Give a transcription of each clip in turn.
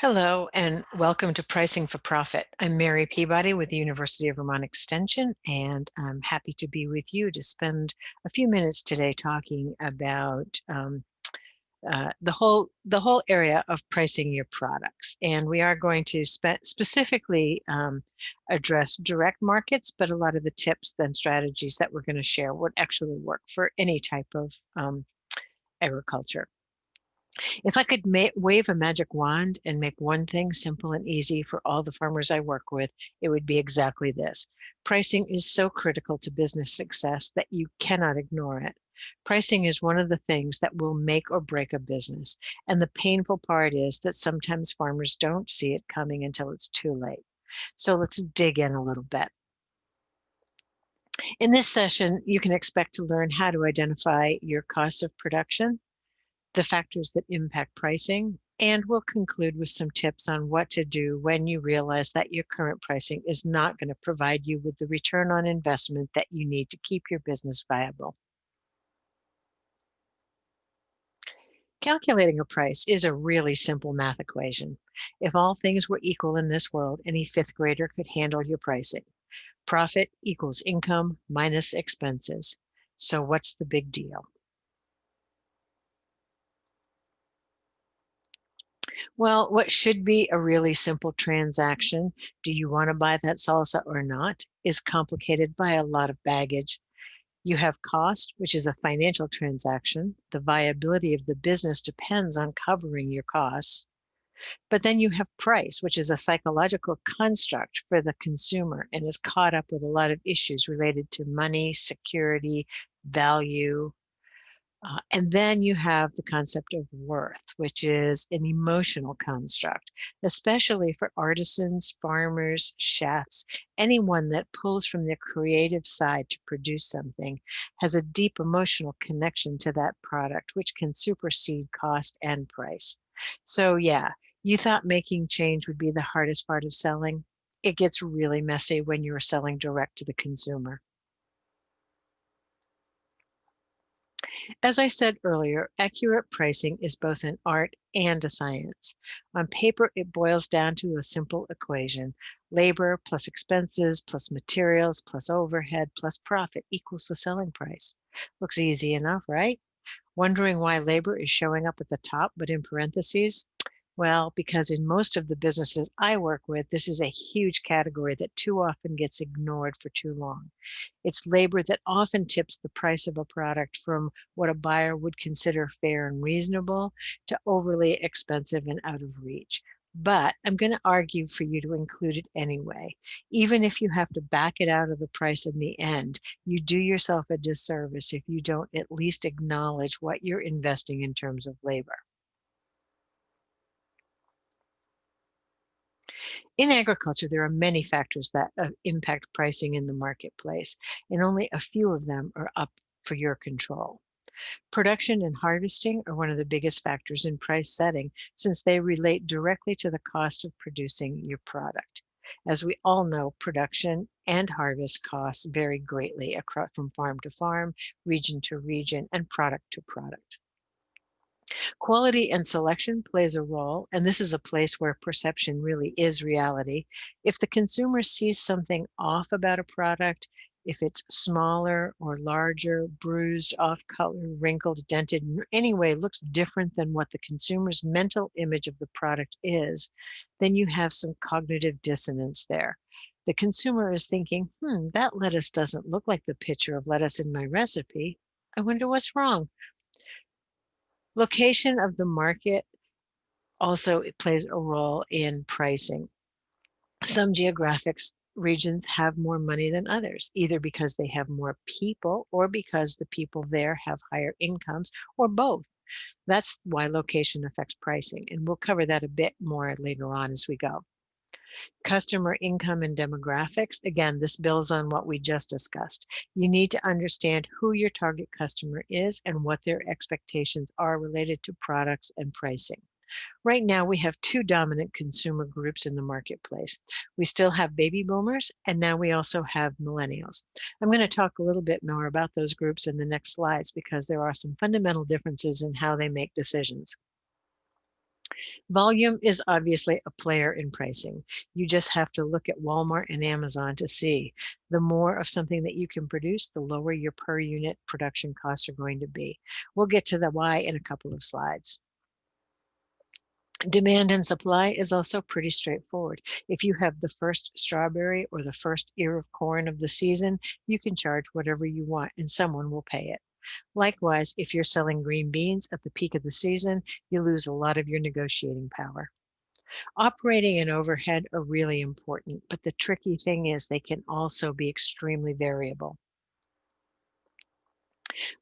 Hello and welcome to Pricing for Profit. I'm Mary Peabody with the University of Vermont Extension, and I'm happy to be with you to spend a few minutes today talking about um, uh, the whole the whole area of pricing your products. And we are going to spe specifically um, address direct markets, but a lot of the tips and strategies that we're going to share would actually work for any type of um, agriculture. If I could wave a magic wand and make one thing simple and easy for all the farmers I work with, it would be exactly this. Pricing is so critical to business success that you cannot ignore it. Pricing is one of the things that will make or break a business. And the painful part is that sometimes farmers don't see it coming until it's too late. So let's dig in a little bit. In this session, you can expect to learn how to identify your costs of production, the factors that impact pricing, and we'll conclude with some tips on what to do when you realize that your current pricing is not going to provide you with the return on investment that you need to keep your business viable. Calculating a price is a really simple math equation. If all things were equal in this world, any fifth grader could handle your pricing. Profit equals income minus expenses. So what's the big deal? Well, what should be a really simple transaction, do you want to buy that salsa or not, is complicated by a lot of baggage. You have cost, which is a financial transaction. The viability of the business depends on covering your costs. But then you have price, which is a psychological construct for the consumer and is caught up with a lot of issues related to money, security, value, uh, and then you have the concept of worth, which is an emotional construct, especially for artisans, farmers, chefs, anyone that pulls from their creative side to produce something has a deep emotional connection to that product, which can supersede cost and price. So yeah, you thought making change would be the hardest part of selling. It gets really messy when you're selling direct to the consumer. As I said earlier, accurate pricing is both an art and a science. On paper, it boils down to a simple equation. Labor plus expenses plus materials plus overhead plus profit equals the selling price. Looks easy enough, right? Wondering why labor is showing up at the top, but in parentheses? Well, because in most of the businesses I work with, this is a huge category that too often gets ignored for too long. It's labor that often tips the price of a product from what a buyer would consider fair and reasonable to overly expensive and out of reach. But I'm going to argue for you to include it anyway. Even if you have to back it out of the price in the end, you do yourself a disservice if you don't at least acknowledge what you're investing in terms of labor. In agriculture, there are many factors that uh, impact pricing in the marketplace, and only a few of them are up for your control. Production and harvesting are one of the biggest factors in price setting since they relate directly to the cost of producing your product. As we all know, production and harvest costs vary greatly across from farm to farm, region to region, and product to product. Quality and selection plays a role, and this is a place where perception really is reality. If the consumer sees something off about a product, if it's smaller or larger, bruised, off color, wrinkled, dented, in any way looks different than what the consumer's mental image of the product is, then you have some cognitive dissonance there. The consumer is thinking, hmm, that lettuce doesn't look like the picture of lettuce in my recipe. I wonder what's wrong. Location of the market also plays a role in pricing. Some geographic regions have more money than others, either because they have more people or because the people there have higher incomes or both. That's why location affects pricing. And we'll cover that a bit more later on as we go. Customer income and demographics. Again, this builds on what we just discussed. You need to understand who your target customer is and what their expectations are related to products and pricing. Right now, we have two dominant consumer groups in the marketplace. We still have baby boomers, and now we also have millennials. I'm going to talk a little bit more about those groups in the next slides because there are some fundamental differences in how they make decisions. Volume is obviously a player in pricing. You just have to look at Walmart and Amazon to see the more of something that you can produce, the lower your per unit production costs are going to be. We'll get to the why in a couple of slides. Demand and supply is also pretty straightforward. If you have the first strawberry or the first ear of corn of the season, you can charge whatever you want and someone will pay it. Likewise, if you're selling green beans at the peak of the season, you lose a lot of your negotiating power. Operating and overhead are really important, but the tricky thing is they can also be extremely variable.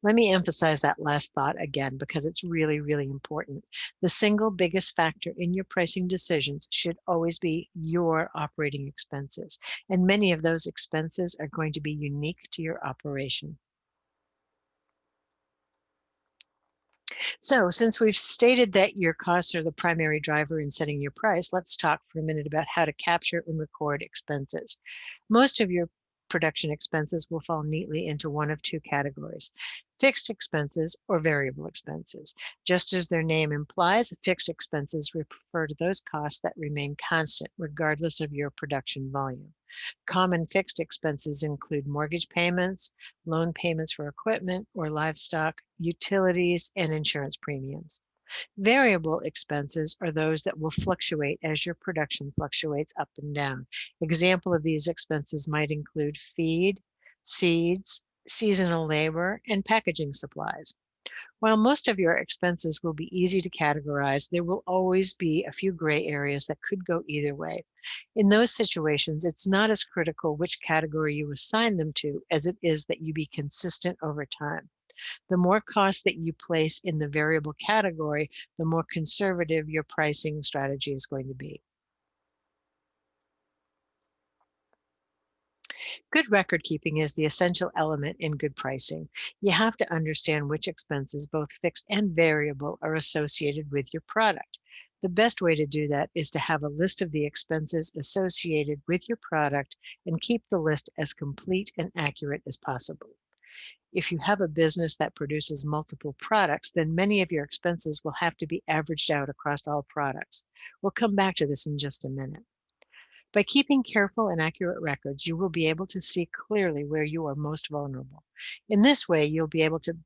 Let me emphasize that last thought again because it's really, really important. The single biggest factor in your pricing decisions should always be your operating expenses. And many of those expenses are going to be unique to your operation. So since we've stated that your costs are the primary driver in setting your price, let's talk for a minute about how to capture and record expenses. Most of your production expenses will fall neatly into one of two categories, fixed expenses or variable expenses. Just as their name implies, fixed expenses refer to those costs that remain constant regardless of your production volume. Common fixed expenses include mortgage payments, loan payments for equipment or livestock, utilities, and insurance premiums. Variable expenses are those that will fluctuate as your production fluctuates up and down. Example of these expenses might include feed, seeds, seasonal labor, and packaging supplies. While most of your expenses will be easy to categorize, there will always be a few gray areas that could go either way. In those situations, it's not as critical which category you assign them to as it is that you be consistent over time. The more cost that you place in the variable category, the more conservative your pricing strategy is going to be. Good record keeping is the essential element in good pricing. You have to understand which expenses, both fixed and variable, are associated with your product. The best way to do that is to have a list of the expenses associated with your product and keep the list as complete and accurate as possible. If you have a business that produces multiple products, then many of your expenses will have to be averaged out across all products. We'll come back to this in just a minute. By keeping careful and accurate records, you will be able to see clearly where you are most vulnerable. In this way, you'll be able to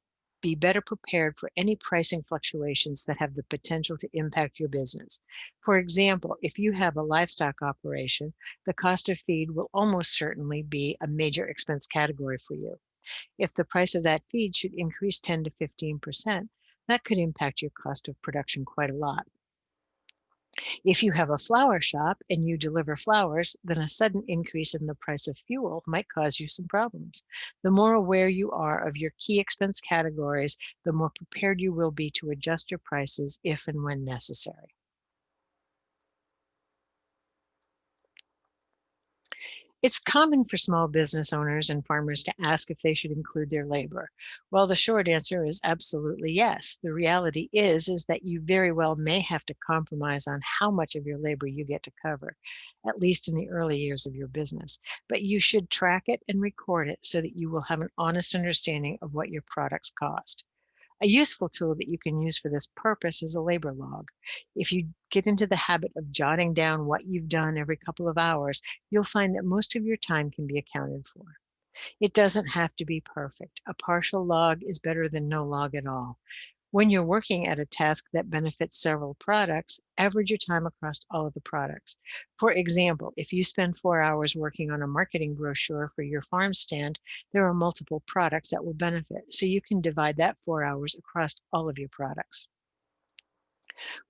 be better prepared for any pricing fluctuations that have the potential to impact your business. For example, if you have a livestock operation, the cost of feed will almost certainly be a major expense category for you. If the price of that feed should increase 10 to 15%, that could impact your cost of production quite a lot. If you have a flower shop and you deliver flowers, then a sudden increase in the price of fuel might cause you some problems. The more aware you are of your key expense categories, the more prepared you will be to adjust your prices if and when necessary. It's common for small business owners and farmers to ask if they should include their labor. Well, the short answer is absolutely yes. The reality is, is that you very well may have to compromise on how much of your labor you get to cover, at least in the early years of your business. But you should track it and record it so that you will have an honest understanding of what your products cost. A useful tool that you can use for this purpose is a labor log. If you get into the habit of jotting down what you've done every couple of hours, you'll find that most of your time can be accounted for. It doesn't have to be perfect. A partial log is better than no log at all. When you're working at a task that benefits several products, average your time across all of the products. For example, if you spend four hours working on a marketing brochure for your farm stand, there are multiple products that will benefit. So you can divide that four hours across all of your products.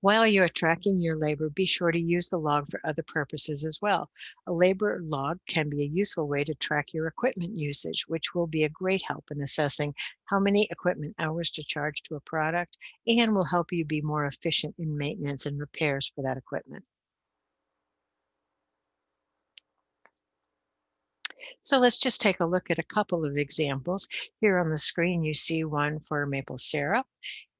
While you're tracking your labor, be sure to use the log for other purposes as well. A labor log can be a useful way to track your equipment usage, which will be a great help in assessing how many equipment hours to charge to a product and will help you be more efficient in maintenance and repairs for that equipment. So let's just take a look at a couple of examples. Here on the screen, you see one for maple syrup,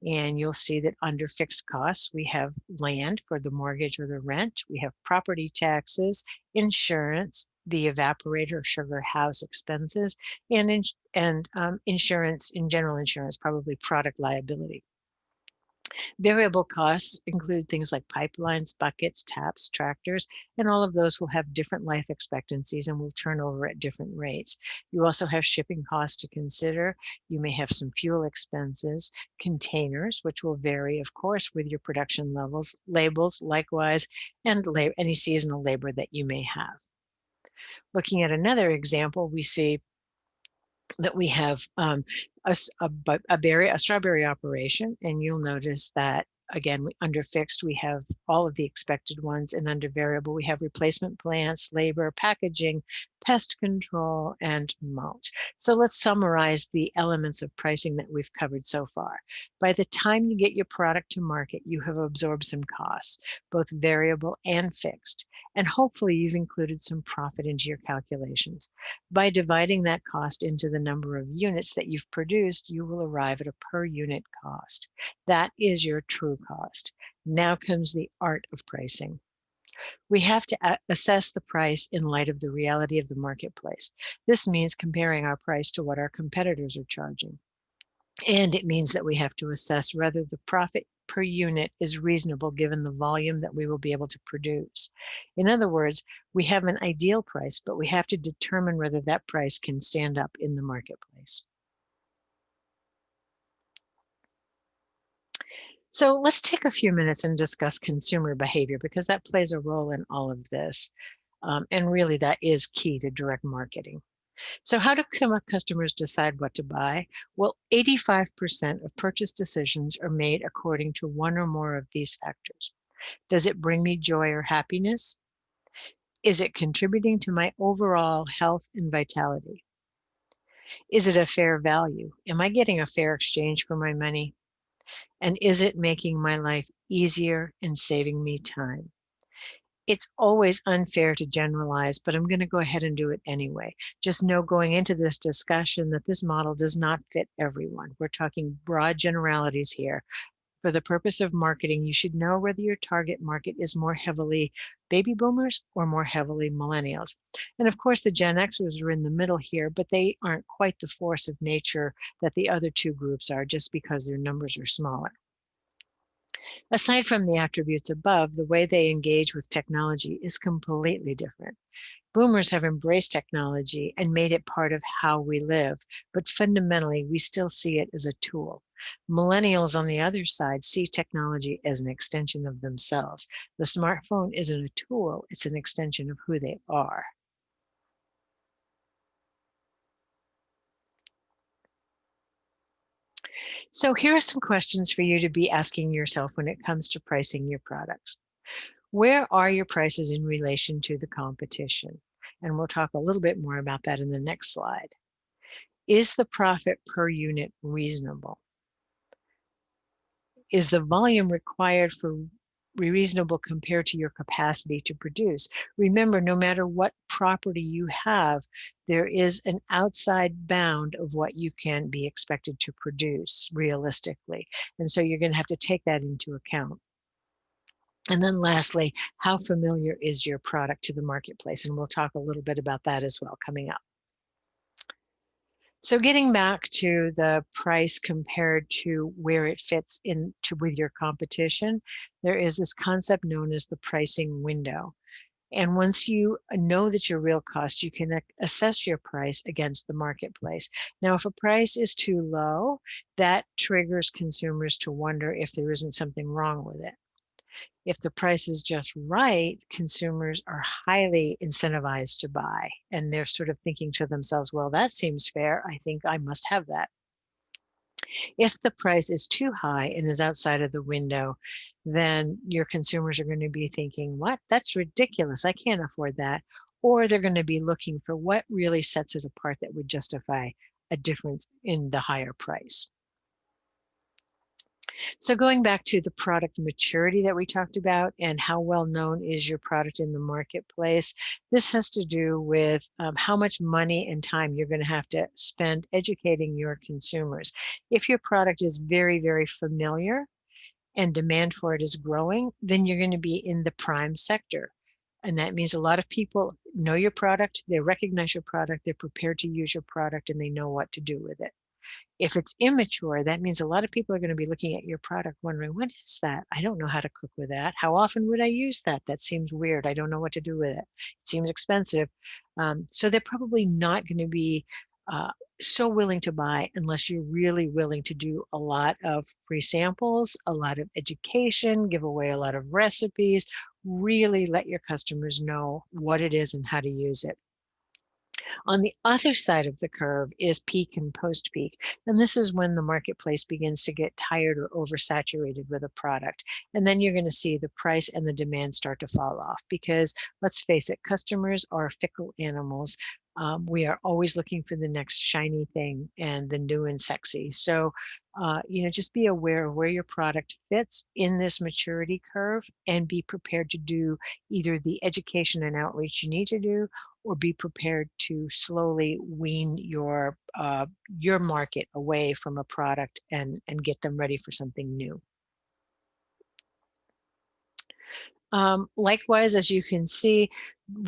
and you'll see that under fixed costs, we have land for the mortgage or the rent, we have property taxes, insurance, the evaporator sugar house expenses, and, in, and um, insurance, in general insurance, probably product liability. Variable costs include things like pipelines, buckets, taps, tractors, and all of those will have different life expectancies and will turn over at different rates. You also have shipping costs to consider. You may have some fuel expenses, containers, which will vary, of course, with your production levels, labels, likewise, and any seasonal labor that you may have. Looking at another example, we see that we have um, a, a, a, berry, a strawberry operation, and you'll notice that again, under fixed, we have all of the expected ones, and under variable, we have replacement plants, labor, packaging, pest control, and mulch. So let's summarize the elements of pricing that we've covered so far. By the time you get your product to market, you have absorbed some costs, both variable and fixed. And hopefully you've included some profit into your calculations. By dividing that cost into the number of units that you've produced, you will arrive at a per unit cost. That is your true cost. Now comes the art of pricing. We have to assess the price in light of the reality of the marketplace. This means comparing our price to what our competitors are charging. And it means that we have to assess whether the profit per unit is reasonable given the volume that we will be able to produce. In other words, we have an ideal price, but we have to determine whether that price can stand up in the marketplace. So let's take a few minutes and discuss consumer behavior because that plays a role in all of this. Um, and really that is key to direct marketing. So how do uh, customers decide what to buy? Well, 85% of purchase decisions are made according to one or more of these factors. Does it bring me joy or happiness? Is it contributing to my overall health and vitality? Is it a fair value? Am I getting a fair exchange for my money? And is it making my life easier and saving me time? It's always unfair to generalize, but I'm going to go ahead and do it anyway. Just know going into this discussion that this model does not fit everyone. We're talking broad generalities here, for the purpose of marketing, you should know whether your target market is more heavily baby boomers or more heavily millennials. And of course, the Gen Xers are in the middle here, but they aren't quite the force of nature that the other two groups are just because their numbers are smaller. Aside from the attributes above, the way they engage with technology is completely different. Boomers have embraced technology and made it part of how we live, but fundamentally, we still see it as a tool. Millennials on the other side see technology as an extension of themselves. The smartphone isn't a tool, it's an extension of who they are. So here are some questions for you to be asking yourself when it comes to pricing your products. Where are your prices in relation to the competition? And we'll talk a little bit more about that in the next slide. Is the profit per unit reasonable? Is the volume required for reasonable compared to your capacity to produce. Remember, no matter what property you have, there is an outside bound of what you can be expected to produce realistically. And so you're going to have to take that into account. And then lastly, how familiar is your product to the marketplace? And we'll talk a little bit about that as well coming up. So getting back to the price compared to where it fits into with your competition, there is this concept known as the pricing window. And once you know that your real cost, you can uh, assess your price against the marketplace. Now, if a price is too low, that triggers consumers to wonder if there isn't something wrong with it if the price is just right, consumers are highly incentivized to buy. And they're sort of thinking to themselves, well, that seems fair. I think I must have that. If the price is too high and is outside of the window, then your consumers are going to be thinking, what? That's ridiculous. I can't afford that. Or they're going to be looking for what really sets it apart that would justify a difference in the higher price. So going back to the product maturity that we talked about and how well known is your product in the marketplace, this has to do with um, how much money and time you're going to have to spend educating your consumers. If your product is very, very familiar and demand for it is growing, then you're going to be in the prime sector. And that means a lot of people know your product, they recognize your product, they're prepared to use your product, and they know what to do with it. If it's immature, that means a lot of people are going to be looking at your product wondering, what is that? I don't know how to cook with that. How often would I use that? That seems weird. I don't know what to do with it. It seems expensive. Um, so they're probably not going to be uh, so willing to buy unless you're really willing to do a lot of free samples, a lot of education, give away a lot of recipes, really let your customers know what it is and how to use it. On the other side of the curve is peak and post peak. And this is when the marketplace begins to get tired or oversaturated with a product. And then you're going to see the price and the demand start to fall off because let's face it, customers are fickle animals um, we are always looking for the next shiny thing and the new and sexy. So, uh, you know, just be aware of where your product fits in this maturity curve and be prepared to do either the education and outreach you need to do or be prepared to slowly wean your uh, your market away from a product and, and get them ready for something new. Um, likewise, as you can see,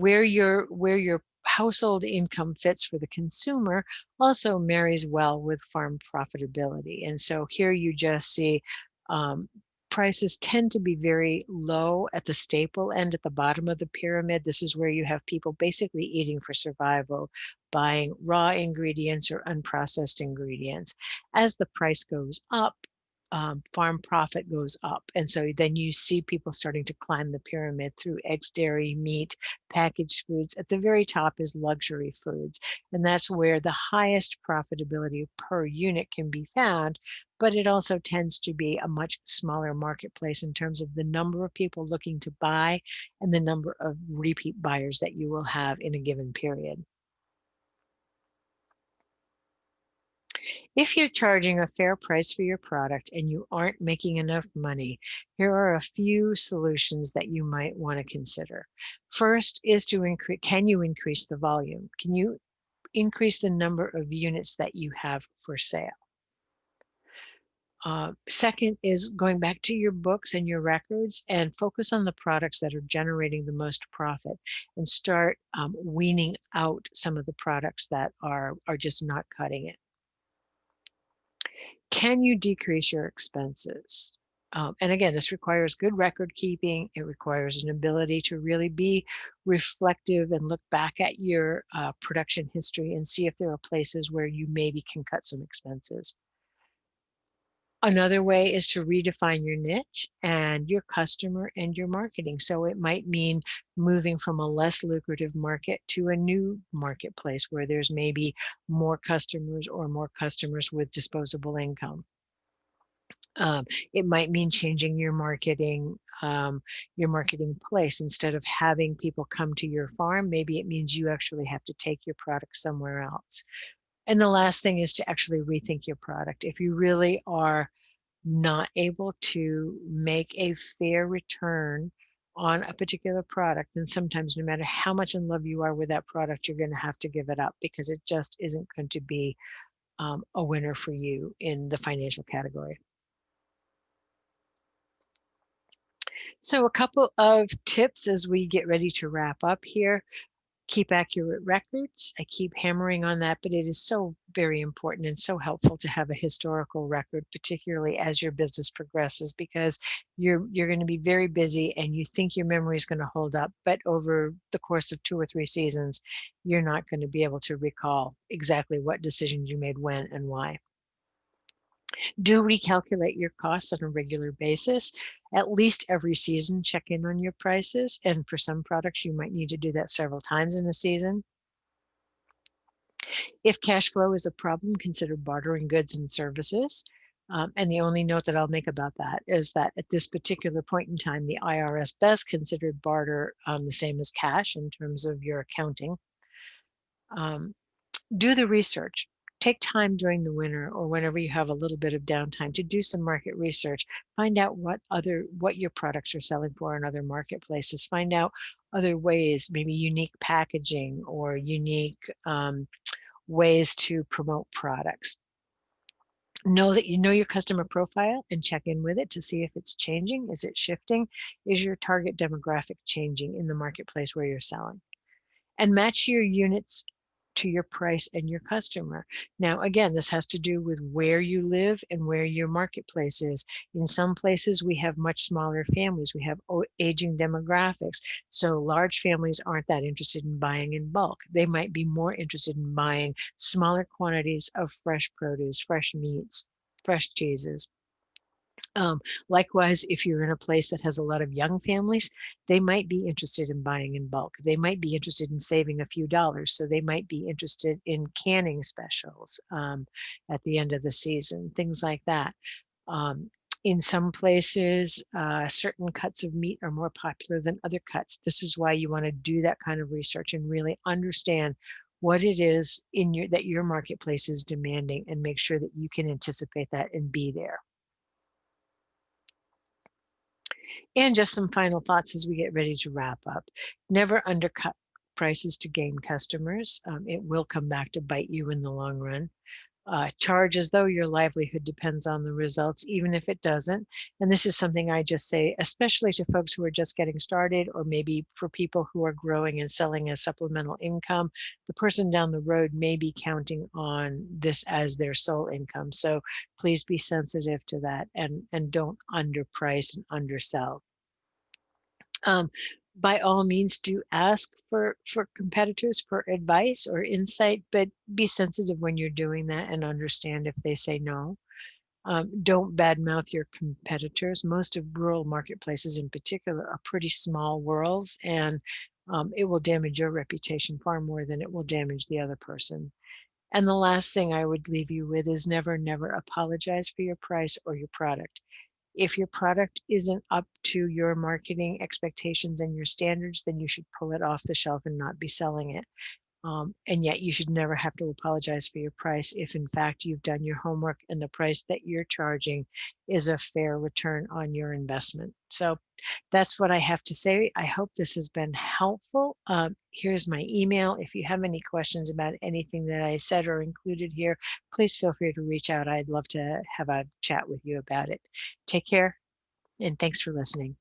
where your where your household income fits for the consumer also marries well with farm profitability. And so here you just see um, prices tend to be very low at the staple end at the bottom of the pyramid. This is where you have people basically eating for survival, buying raw ingredients or unprocessed ingredients. As the price goes up, um, farm profit goes up. And so then you see people starting to climb the pyramid through eggs, dairy, meat, packaged foods. At the very top is luxury foods. And that's where the highest profitability per unit can be found. But it also tends to be a much smaller marketplace in terms of the number of people looking to buy and the number of repeat buyers that you will have in a given period. If you're charging a fair price for your product and you aren't making enough money, here are a few solutions that you might want to consider. First is to increase, can you increase the volume? Can you increase the number of units that you have for sale? Uh, second is going back to your books and your records and focus on the products that are generating the most profit and start um, weaning out some of the products that are, are just not cutting it. Can you decrease your expenses? Um, and again, this requires good record keeping. It requires an ability to really be reflective and look back at your uh, production history and see if there are places where you maybe can cut some expenses. Another way is to redefine your niche and your customer and your marketing. So it might mean moving from a less lucrative market to a new marketplace where there's maybe more customers or more customers with disposable income. Um, it might mean changing your marketing, um, your marketing place. Instead of having people come to your farm, maybe it means you actually have to take your product somewhere else. And the last thing is to actually rethink your product. If you really are not able to make a fair return on a particular product, then sometimes no matter how much in love you are with that product, you're going to have to give it up because it just isn't going to be um, a winner for you in the financial category. So a couple of tips as we get ready to wrap up here keep accurate records. I keep hammering on that, but it is so very important and so helpful to have a historical record, particularly as your business progresses, because you're you're going to be very busy and you think your memory is going to hold up, but over the course of two or three seasons, you're not going to be able to recall exactly what decisions you made when and why. Do recalculate your costs on a regular basis. At least every season, check in on your prices. And for some products, you might need to do that several times in a season. If cash flow is a problem, consider bartering goods and services. Um, and the only note that I'll make about that is that at this particular point in time, the IRS does consider barter um, the same as cash in terms of your accounting. Um, do the research take time during the winter or whenever you have a little bit of downtime to do some market research find out what other what your products are selling for in other marketplaces find out other ways maybe unique packaging or unique um, ways to promote products. Know that you know your customer profile and check in with it to see if it's changing is it shifting is your target demographic changing in the marketplace where you're selling? And match your units to your price and your customer. Now, again, this has to do with where you live and where your marketplace is. In some places, we have much smaller families. We have aging demographics. So large families aren't that interested in buying in bulk. They might be more interested in buying smaller quantities of fresh produce, fresh meats, fresh cheeses. Um, likewise, if you're in a place that has a lot of young families, they might be interested in buying in bulk. They might be interested in saving a few dollars. So they might be interested in canning specials um, at the end of the season, things like that. Um, in some places, uh, certain cuts of meat are more popular than other cuts. This is why you want to do that kind of research and really understand what it is in your that your marketplace is demanding and make sure that you can anticipate that and be there. And just some final thoughts as we get ready to wrap up. Never undercut prices to gain customers. Um, it will come back to bite you in the long run uh, charge as though your livelihood depends on the results, even if it doesn't. And this is something I just say, especially to folks who are just getting started, or maybe for people who are growing and selling as supplemental income, the person down the road may be counting on this as their sole income. So please be sensitive to that and, and don't underprice and undersell. Um, by all means do ask for for competitors for advice or insight but be sensitive when you're doing that and understand if they say no. Um, don't badmouth your competitors. Most of rural marketplaces in particular are pretty small worlds and um, it will damage your reputation far more than it will damage the other person. And the last thing I would leave you with is never, never apologize for your price or your product. If your product isn't up to your marketing expectations and your standards, then you should pull it off the shelf and not be selling it. Um, and yet you should never have to apologize for your price if in fact you've done your homework and the price that you're charging is a fair return on your investment. So that's what I have to say. I hope this has been helpful. Um, here's my email. If you have any questions about anything that I said or included here, please feel free to reach out. I'd love to have a chat with you about it. Take care and thanks for listening.